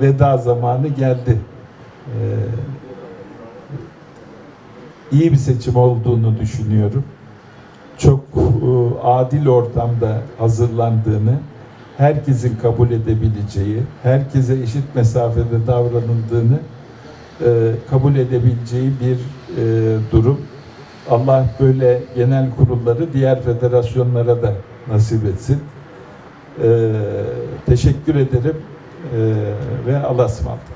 veda zamanı geldi. Ee, iyi bir seçim olduğunu düşünüyorum. Çok e, adil ortamda hazırlandığını, herkesin kabul edebileceği, herkese eşit mesafede davranıldığını e, kabul edebileceği bir e, durum. Allah böyle genel kurulları diğer federasyonlara da nasip etsin. E, teşekkür ederim ve Allah'a ısmarladık.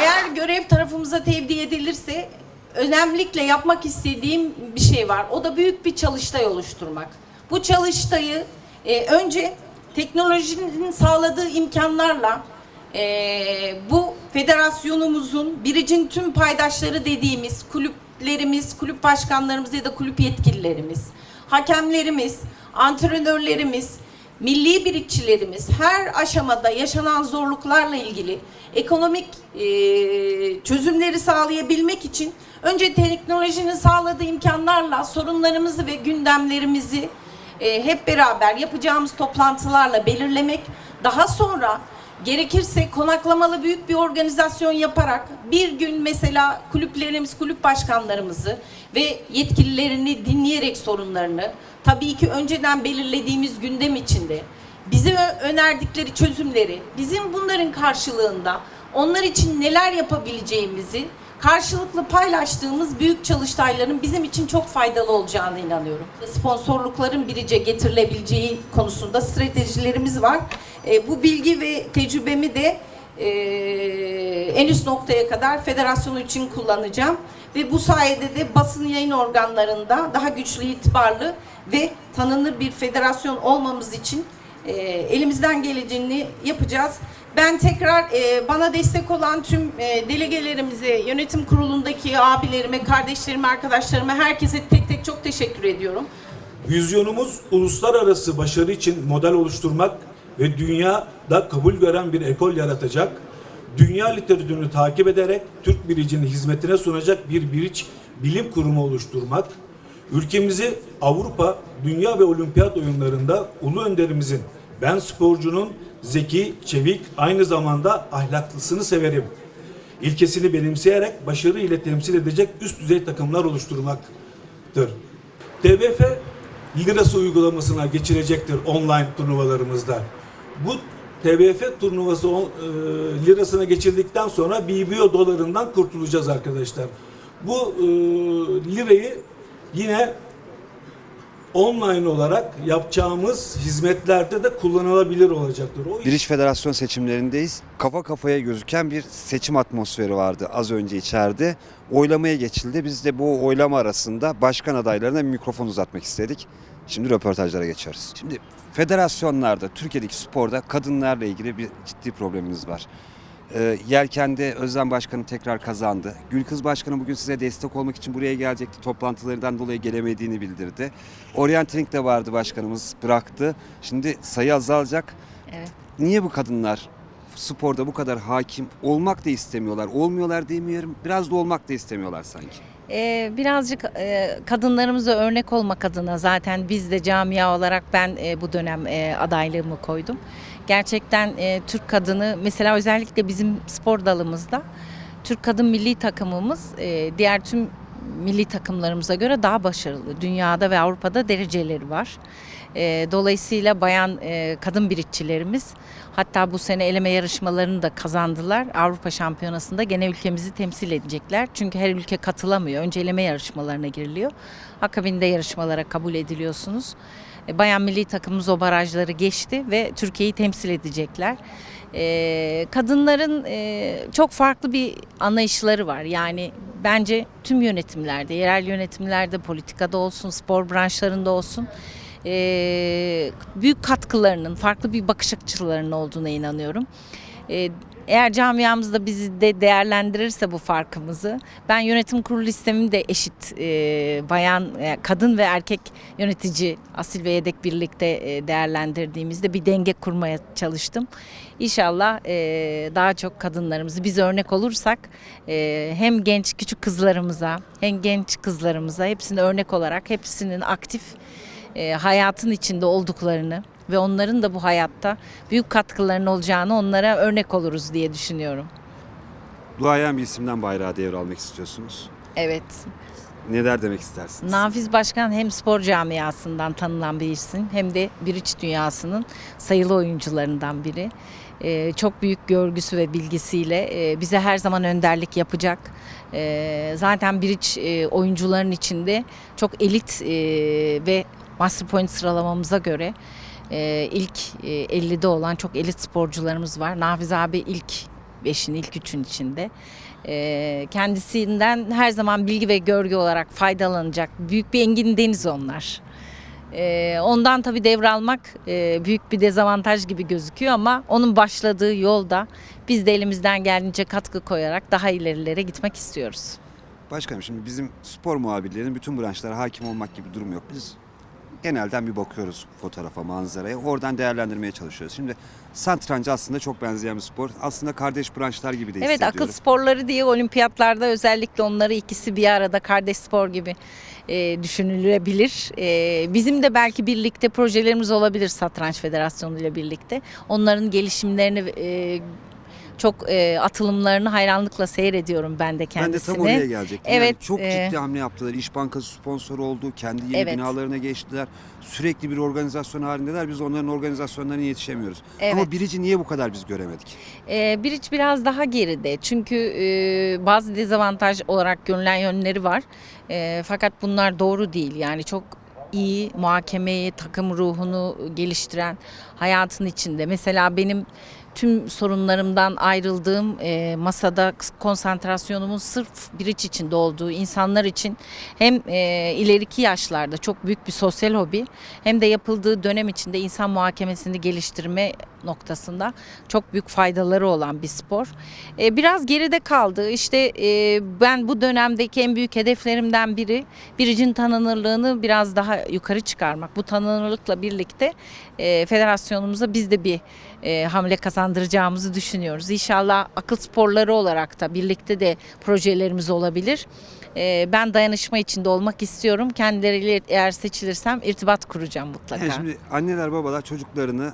Eğer görev tarafımıza tevdi edilirse önemlikle yapmak istediğim bir şey var. O da büyük bir çalıştay oluşturmak. Bu çalıştayı e, önce teknolojinin sağladığı imkanlarla e, bu federasyonumuzun biricin tüm paydaşları dediğimiz kulüplerimiz, kulüp başkanlarımız ya da kulüp yetkililerimiz, hakemlerimiz, antrenörlerimiz, milli birikçilerimiz her aşamada yaşanan zorluklarla ilgili ekonomik e, çözümleri sağlayabilmek için önce teknolojinin sağladığı imkanlarla sorunlarımızı ve gündemlerimizi e, hep beraber yapacağımız toplantılarla belirlemek, daha sonra gerekirse konaklamalı büyük bir organizasyon yaparak bir gün mesela kulüplerimiz, kulüp başkanlarımızı ve yetkililerini dinleyerek sorunlarını tabii ki önceden belirlediğimiz gündem içinde bize önerdikleri çözümleri, bizim bunların karşılığında onlar için neler yapabileceğimizi karşılıklı paylaştığımız büyük çalıştayların bizim için çok faydalı olacağına inanıyorum. Sponsorlukların birice getirilebileceği konusunda stratejilerimiz var. E, bu bilgi ve tecrübemi de e, en üst noktaya kadar federasyonu için kullanacağım. Ve bu sayede de basın yayın organlarında daha güçlü, itibarlı ve tanınır bir federasyon olmamız için e, elimizden geleceğini yapacağız. Ben tekrar e, bana destek olan tüm e, delegelerimize, yönetim kurulundaki abilerime, kardeşlerime, arkadaşlarıma, herkese tek tek çok teşekkür ediyorum. Vizyonumuz uluslararası başarı için model oluşturmak ve dünyada kabul gören bir ekol yaratacak, dünya literatürünü takip ederek Türk biricinin hizmetine sunacak bir biriç bilim kurumu oluşturmak, ülkemizi Avrupa, dünya ve olimpiyat oyunlarında ulu önderimizin ben sporcunun zeki, çevik, aynı zamanda ahlaklısını severim ilkesini benimseyerek başarı ile temsil edecek üst düzey takımlar oluşturmaktır. TBF lirası uygulamasına geçirecektir online turnuvalarımızda. Bu TBF turnuvası e, lirasına geçirdikten sonra BBO dolarından kurtulacağız arkadaşlar. Bu e, lirayı yine online olarak yapacağımız hizmetlerde de kullanılabilir olacaktır. O Biriç Federasyon seçimlerindeyiz. Kafa kafaya gözüken bir seçim atmosferi vardı az önce içeride. Oylamaya geçildi. Biz de bu oylama arasında başkan adaylarına mikrofon uzatmak istedik. Şimdi röportajlara geçiyoruz. Şimdi federasyonlarda, Türkiye'deki sporda kadınlarla ilgili bir ciddi probleminiz var. Ee, Yelken'de Özlem Başkanı tekrar kazandı. Gülkız Başkanı bugün size destek olmak için buraya gelecekti. Toplantılarından dolayı gelemediğini bildirdi. Orienting de vardı başkanımız bıraktı. Şimdi sayı azalacak. Evet. Niye bu kadınlar sporda bu kadar hakim olmak da istemiyorlar? Olmuyorlar demiyorum. Biraz da olmak da istemiyorlar sanki. Ee, birazcık e, kadınlarımıza örnek olmak adına zaten biz de camia olarak ben e, bu dönem e, adaylığımı koydum. Gerçekten e, Türk kadını mesela özellikle bizim spor dalımızda Türk kadın milli takımımız e, diğer tüm milli takımlarımıza göre daha başarılı. Dünyada ve Avrupa'da dereceleri var. E, dolayısıyla bayan e, kadın biritçilerimiz hatta bu sene eleme yarışmalarını da kazandılar. Avrupa Şampiyonası'nda gene ülkemizi temsil edecekler. Çünkü her ülke katılamıyor. Önce eleme yarışmalarına giriliyor. Akabinde yarışmalara kabul ediliyorsunuz. E, Bayan milli takımımız o barajları geçti ve Türkiye'yi temsil edecekler. E, kadınların e, çok farklı bir anlayışları var. Yani bence tüm yönetimlerde, yerel yönetimlerde, politikada olsun, spor branşlarında olsun e, büyük katkılarının, farklı bir bakış açılarının olduğuna inanıyorum. E, eğer camiamızda bizi de değerlendirirse bu farkımızı, ben yönetim kurulu listemi de eşit e, bayan, e, kadın ve erkek yönetici asil ve yedek birlikte e, değerlendirdiğimizde bir denge kurmaya çalıştım. İnşallah e, daha çok kadınlarımızı biz örnek olursak e, hem genç küçük kızlarımıza hem genç kızlarımıza hepsine örnek olarak hepsinin aktif e, hayatın içinde olduklarını ve onların da bu hayatta büyük katkılarının olacağını onlara örnek oluruz diye düşünüyorum. Duayen bir isimden bayrağı devralmak istiyorsunuz. Evet. Neler demek istersiniz? Nafiz Başkan hem spor camiasından tanınan bir isim hem de biriç dünyasının sayılı oyuncularından biri. Ee, çok büyük görgüsü ve bilgisiyle e, bize her zaman önderlik yapacak. Ee, zaten biriç e, oyuncuların içinde çok elit e, ve Master Point sıralamamıza göre e, ilk e, 50'de olan çok elit sporcularımız var. Nafiz abi ilk 5'in ilk 3'ün içinde. Ee, kendisinden her zaman bilgi ve görgü olarak faydalanacak büyük bir engin deniz onlar. Ee, ondan tabii devralmak e, büyük bir dezavantaj gibi gözüküyor ama onun başladığı yolda biz de elimizden geldiğince katkı koyarak daha ilerilere gitmek istiyoruz. Başkanım şimdi bizim spor muhabirlerinin bütün branşlara hakim olmak gibi bir durum yok. Biz genelden bir bakıyoruz fotoğrafa, manzaraya. Oradan değerlendirmeye çalışıyoruz. Şimdi satrancı aslında çok benzeyen bir spor. Aslında kardeş branşlar gibi de Evet akıl sporları diye olimpiyatlarda özellikle onları ikisi bir arada kardeş spor gibi e, düşünülebilir. E, bizim de belki birlikte projelerimiz olabilir Satranç Federasyonu ile birlikte. Onların gelişimlerini e, çok e, atılımlarını hayranlıkla seyrediyorum ben de Ben de kendisini. tam oraya gelecektim. Evet, yani çok e, ciddi hamle yaptılar. İş Bankası sponsor oldu. Kendi yeni Evet. binalarına geçtiler. Sürekli bir organizasyon halindeler. Biz onların organizasyonlarına yetişemiyoruz. Evet. Ama birici niye bu kadar biz göremedik? E, Biriç biraz daha geride çünkü e, bazı dezavantaj olarak görülen yönleri var. E, fakat bunlar doğru değil. Yani çok iyi muhakemeyi, takım ruhunu geliştiren hayatın içinde. Mesela benim tüm sorunlarımdan ayrıldığım e, masada konsantrasyonumun sırf biriç içinde olduğu insanlar için hem e, ileriki yaşlarda çok büyük bir sosyal hobi hem de yapıldığı dönem içinde insan muhakemesini geliştirme noktasında çok büyük faydaları olan bir spor. E, biraz geride kaldı. İşte e, ben bu dönemdeki en büyük hedeflerimden biri biricin tanınırlığını biraz daha yukarı çıkarmak. Bu tanınırlıkla birlikte e, federasyonumuza biz de bir e, hamle kazandıracağımızı düşünüyoruz. İnşallah akıl sporları olarak da birlikte de projelerimiz olabilir. E, ben dayanışma içinde olmak istiyorum. Kendileriyle eğer seçilirsem irtibat kuracağım mutlaka. Yani şimdi anneler babalar çocuklarını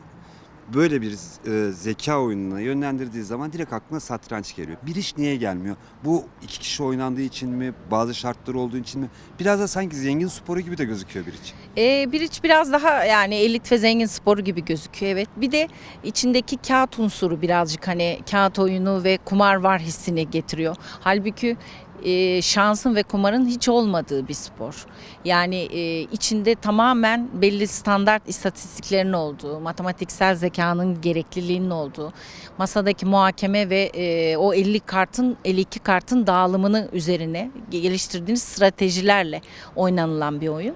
böyle bir e, zeka oyununa yönlendirdiği zaman direkt aklına satranç geliyor. Bir iş niye gelmiyor? Bu iki kişi oynandığı için mi? Bazı şartları olduğu için mi? Biraz da sanki zengin sporu gibi de gözüküyor bir iç. Ee, biriç biraz daha yani elit ve zengin sporu gibi gözüküyor evet. Bir de içindeki kağıt unsuru birazcık hani kağıt oyunu ve kumar var hissini getiriyor. Halbuki e, şansın ve kumarın hiç olmadığı bir spor. Yani e, içinde tamamen belli standart istatistiklerin olduğu, matematiksel zekanın gerekliliğinin olduğu, masadaki muhakeme ve e, o 50 kartın 52 kartın dağılımını üzerine geliştirdiğiniz stratejilerle oynanılan bir oyun.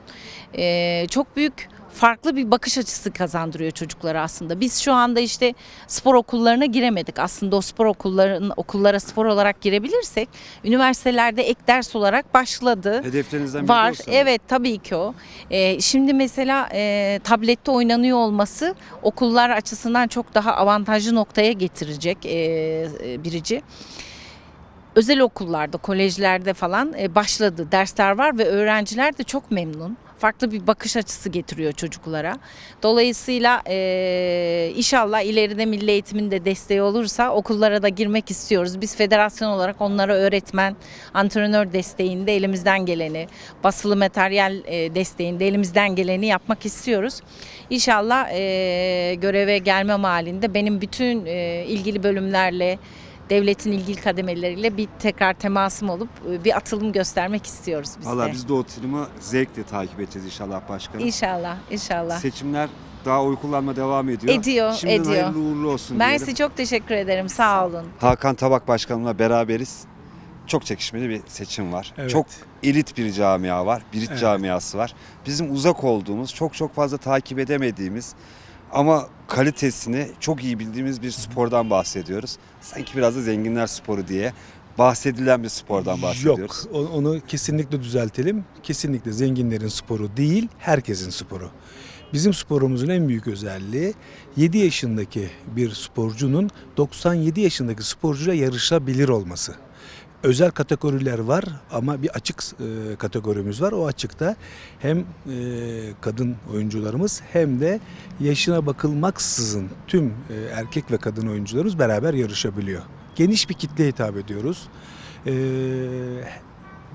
E, çok büyük farklı bir bakış açısı kazandırıyor çocuklara aslında. Biz şu anda işte spor okullarına giremedik. Aslında o spor okulların okullara spor olarak girebilirsek üniversitelerde ek ders olarak başladı. Hedeflerinizden biri Var. o sanırım. Evet tabii ki o. Ee, şimdi mesela e, tablette oynanıyor olması okullar açısından çok daha avantajlı noktaya getirecek e, e, birici. Özel okullarda, kolejlerde falan e, başladı. Dersler var ve öğrenciler de çok memnun. Farklı bir bakış açısı getiriyor çocuklara. Dolayısıyla e, inşallah ileride milli eğitimin de desteği olursa okullara da girmek istiyoruz. Biz federasyon olarak onlara öğretmen, antrenör desteğinde elimizden geleni, basılı materyal e, desteğinde elimizden geleni yapmak istiyoruz. İnşallah e, göreve gelmem halinde benim bütün e, ilgili bölümlerle devletin ilgili kademeleriyle bir tekrar temasım olup e, bir atılım göstermek istiyoruz biz Valla de. biz de o filmi zevkle takip edeceğiz inşallah başkanım. İnşallah, inşallah. Seçimler daha oy kullanma devam ediyor. Ediyor, Şimdiden ediyor. hayırlı uğurlu olsun Mersi diyelim. çok teşekkür ederim. Sağ olun. Hakan Tabak Başkanımla beraberiz. Çok çekişmeli bir seçim var. Evet. Çok elit bir camia var. Bir Evet. camiası var. Bizim uzak olduğumuz, çok çok fazla takip edemediğimiz ama kalitesini çok iyi bildiğimiz bir spordan bahsediyoruz. Sanki biraz da zenginler sporu diye bahsedilen bir spordan bahsediyoruz. Yok, onu kesinlikle düzeltelim. Kesinlikle zenginlerin sporu değil, herkesin sporu. Bizim sporumuzun en büyük özelliği 7 yaşındaki bir sporcunun 97 yaşındaki sporcuyla yarışabilir olması. Özel kategoriler var ama bir açık e, kategorimiz var. O açıkta hem e, kadın oyuncularımız hem de yaşına bakılmaksızın tüm e, erkek ve kadın oyuncularımız beraber yarışabiliyor. Geniş bir kitleye hitap ediyoruz. E,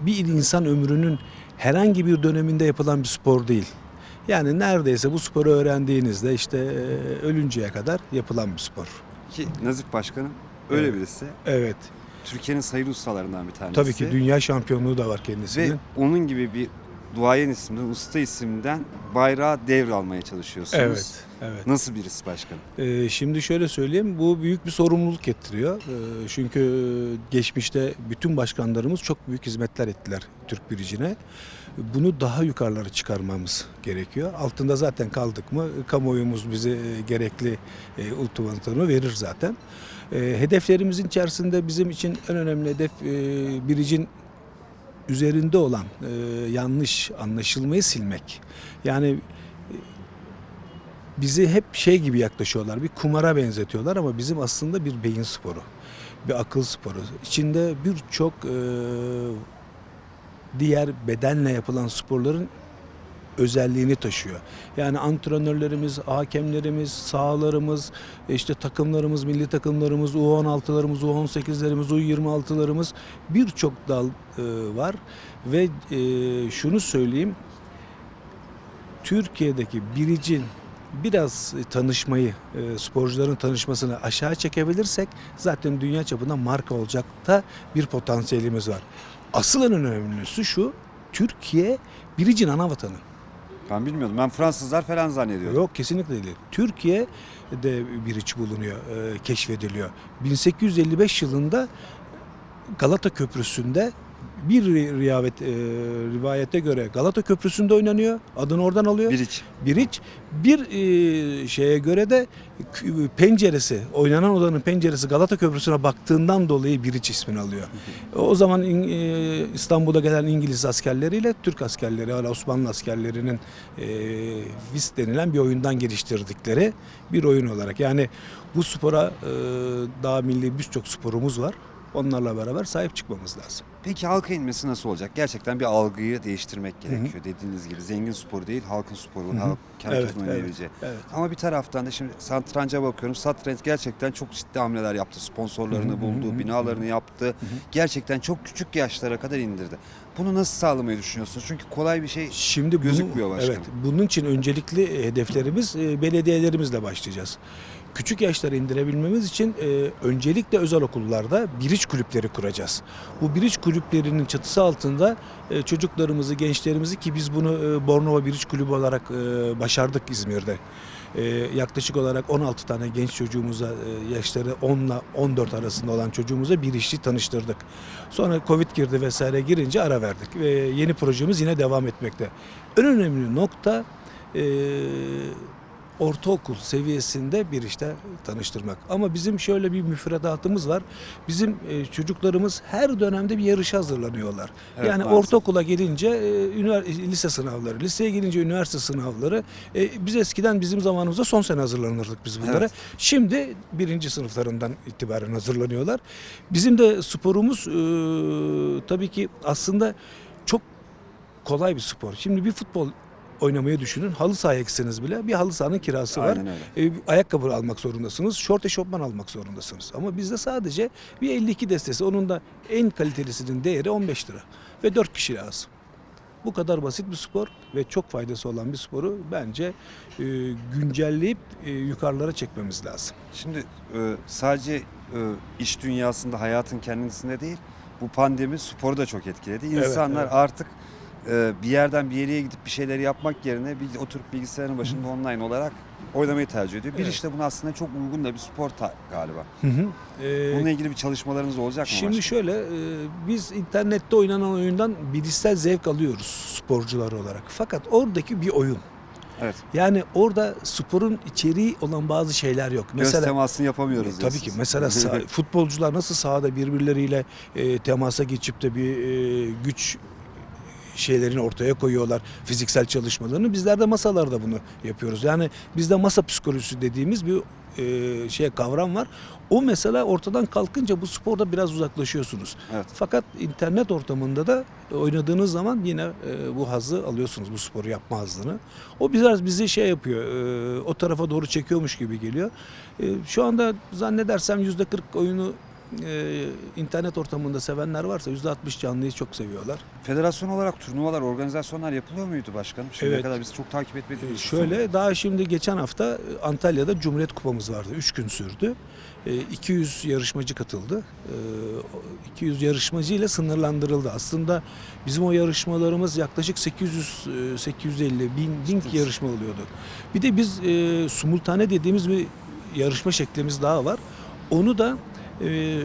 bir insan ömrünün herhangi bir döneminde yapılan bir spor değil. Yani neredeyse bu sporu öğrendiğinizde işte e, ölünceye kadar yapılan bir spor. Ki Nazif Başkanım öyle Evet. birisi. Evet. Türkiye'nin sayılı ustalarından bir tanesi. Tabii ki dünya şampiyonluğu da var Ve kendisinin. onun gibi bir duayen isimden, usta isimden bayrağı devralmaya çalışıyorsunuz. Evet. Evet. Nasıl birisi başkanım? Ee, şimdi şöyle söyleyeyim, bu büyük bir sorumluluk getiriyor. Ee, çünkü geçmişte bütün başkanlarımız çok büyük hizmetler ettiler Türk biricine. Bunu daha yukarılara çıkarmamız gerekiyor. Altında zaten kaldık mı kamuoyumuz bize e, gerekli e, ultimatomunu verir zaten. E, hedeflerimizin içerisinde bizim için en önemli hedef biricin üzerinde olan yanlış anlaşılmayı silmek. Yani bizi hep şey gibi yaklaşıyorlar. Bir kumara benzetiyorlar ama bizim aslında bir beyin sporu. Bir akıl sporu. İçinde birçok e, diğer bedenle yapılan sporların özelliğini taşıyor. Yani antrenörlerimiz, hakemlerimiz, sahalarımız, işte takımlarımız, milli takımlarımız, U16'larımız, U18'lerimiz, U26'larımız birçok dal e, var ve e, şunu söyleyeyim Türkiye'deki biricin biraz tanışmayı, e, sporcuların tanışmasını aşağı çekebilirsek zaten dünya çapında marka olacak da bir potansiyelimiz var. Asıl en önemlisi şu, Türkiye biricin ana vatanı. Ben bilmiyordum. Ben Fransızlar falan zannediyordum. Yok kesinlikle değil. Türkiye de bir iç bulunuyor, e, keşfediliyor. 1855 yılında Galata Köprüsü'nde bir ri- riyavet, e, rivayete göre Galata Köprüsü'nde oynanıyor. Adını oradan alıyor. Biriç. Biriç. Bir e, şeye göre de penceresi, oynanan odanın penceresi Galata Köprüsü'ne baktığından dolayı Biriç ismini alıyor. O zaman e, İstanbul'a gelen İngiliz askerleriyle Türk askerleri, hala Osmanlı askerlerinin e, VIS denilen bir oyundan geliştirdikleri bir oyun olarak. Yani bu spora e, daha milli birçok sporumuz var. Onlarla beraber sahip çıkmamız lazım. Peki halka inmesi nasıl olacak? Gerçekten bir algıyı değiştirmek gerekiyor. Dediğiniz gibi zengin sporu değil, halkın sporu, halk herkesin Evet, evet, oynayabileceği. evet. Ama bir taraftan da şimdi satranca bakıyorum. Satranç gerçekten çok ciddi hamleler yaptı. Sponsorlarını Hı hı, buldu, hı hı, binalarını yaptı. Gerçekten çok küçük yaşlara kadar indirdi. Bunu nasıl sağlamayı düşünüyorsunuz? Çünkü kolay bir şey Şimdi bunu- Gözükmüyor başkanım. Evet, bunun için öncelikli hedeflerimiz e, belediyelerimizle başlayacağız. Küçük yaşları indirebilmemiz için e, öncelikle özel okullarda biriç kulüpleri kuracağız. Bu biriç kulüplerinin çatısı altında e, çocuklarımızı, gençlerimizi ki biz bunu e, Bornova Biriç Kulübü olarak e, başardık İzmir'de. E, yaklaşık olarak 16 tane genç çocuğumuza e, yaşları 10 ile 14 arasında olan çocuğumuza bir tanıştırdık. Sonra Covid girdi vesaire girince ara verdik ve yeni projemiz yine devam etmekte. En önemli nokta e, ortaokul seviyesinde bir işte tanıştırmak. Ama bizim şöyle bir müfredatımız var. Bizim e, çocuklarımız her dönemde bir yarışa hazırlanıyorlar. Evet, yani maalesef. ortaokula gelince e, ünivers- lise sınavları, liseye gelince üniversite sınavları. E, biz eskiden bizim zamanımızda son sene hazırlanırdık biz bunlara. Evet. Şimdi birinci sınıflarından itibaren hazırlanıyorlar. Bizim de sporumuz e, tabii ki aslında çok kolay bir spor. Şimdi bir futbol oynamayı düşünün. Halı sahaya gitseniz bile bir halı sahanın kirası var. E, ayakkabı almak zorundasınız. Şort eşofman almak zorundasınız. Ama bizde sadece bir 52 destesi. Onun da en kalitelisinin değeri 15 lira. Ve 4 kişi lazım. Bu kadar basit bir spor ve çok faydası olan bir sporu bence e, güncelleyip e, yukarılara çekmemiz lazım. Şimdi e, sadece e, iş dünyasında hayatın kendisinde değil bu pandemi sporu da çok etkiledi. Evet, İnsanlar evet. artık e, bir yerden bir yere gidip bir şeyler yapmak yerine bir oturup bilgisayarın başında online olarak oynamayı tercih ediyor. Bir Evet. işte buna aslında çok uygun da bir spor galiba. E, Bununla ilgili bir çalışmalarınız olacak mı? Şimdi başkanım? şöyle e, biz internette oynanan oyundan bilişsel zevk alıyoruz sporcular olarak. Fakat oradaki bir oyun. Evet. Yani orada sporun içeriği olan bazı şeyler yok. Göz Mesela temasını yapamıyoruz Tabii ki mesela futbolcular nasıl sahada birbirleriyle e, temasa geçip de bir e, güç şeylerini ortaya koyuyorlar. Fiziksel çalışmalarını. Bizler de masalarda bunu yapıyoruz. Yani bizde masa psikolojisi dediğimiz bir e, şey kavram var. O mesela ortadan kalkınca bu sporda biraz uzaklaşıyorsunuz. Evet. Fakat internet ortamında da oynadığınız zaman yine e, bu hazzı alıyorsunuz bu sporu yapma hazzını. O biraz bizi şey yapıyor. e, o tarafa doğru çekiyormuş gibi geliyor. E, şu anda zannedersem %40 oyunu e, internet ortamında sevenler varsa %60 canlıyı çok seviyorlar. Federasyon olarak turnuvalar, organizasyonlar yapılıyor muydu başkanım? Şimdiye Evet. kadar biz çok takip etmediğimiz E, Şöyle daha şimdi geçen hafta e, Antalya'da Cumhuriyet Kupamız vardı. 3 gün sürdü. E, 200 yarışmacı katıldı. E, o 200 yarışmacı ile sınırlandırıldı. Aslında bizim o yarışmalarımız yaklaşık 800 e, 850 bin, bin yarışma oluyordu. Bir de biz e, simultane dediğimiz bir yarışma şeklimiz daha var. Onu da e,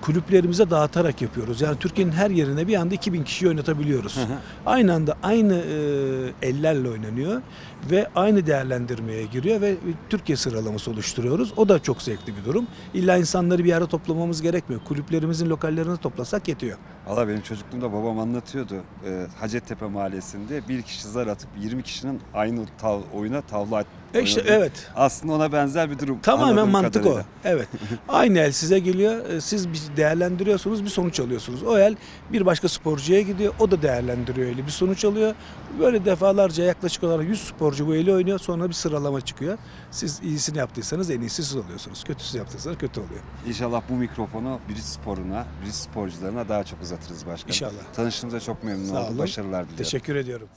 kulüplerimize dağıtarak yapıyoruz. Yani Türkiye'nin her yerine bir anda 2000 kişi oynatabiliyoruz. aynı anda aynı e, ellerle oynanıyor ve aynı değerlendirmeye giriyor ve Türkiye sıralaması oluşturuyoruz. O da çok zevkli bir durum. İlla insanları bir yere toplamamız gerekmiyor. Kulüplerimizin lokallerine toplasak yetiyor. Valla benim çocukluğumda babam anlatıyordu. Ee, Hacettepe Mahallesi'nde bir kişi zar atıp 20 kişinin aynı tav oyuna tavla E işte evet. Aslında ona benzer bir durum. Tamamen mantık kadarıyla. o. Evet. Aynı el size geliyor. e, Siz bir değerlendiriyorsunuz, bir sonuç alıyorsunuz. O el bir başka sporcuya gidiyor. O da değerlendiriyor eli. Bir sonuç alıyor. Böyle defalarca yaklaşık olarak 100 sporcu bu eli oynuyor. Sonra bir sıralama çıkıyor. Siz iyisini yaptıysanız en iyisi siz oluyorsunuz. Kötüsü yaptıysanız kötü oluyor. İnşallah bu mikrofonu biriz sporuna, biriz sporcularına daha çok uzatırız başkanım. İnşallah. Tanıştığımıza çok memnun oldum. Başarılar diliyorum. Teşekkür ediyorum.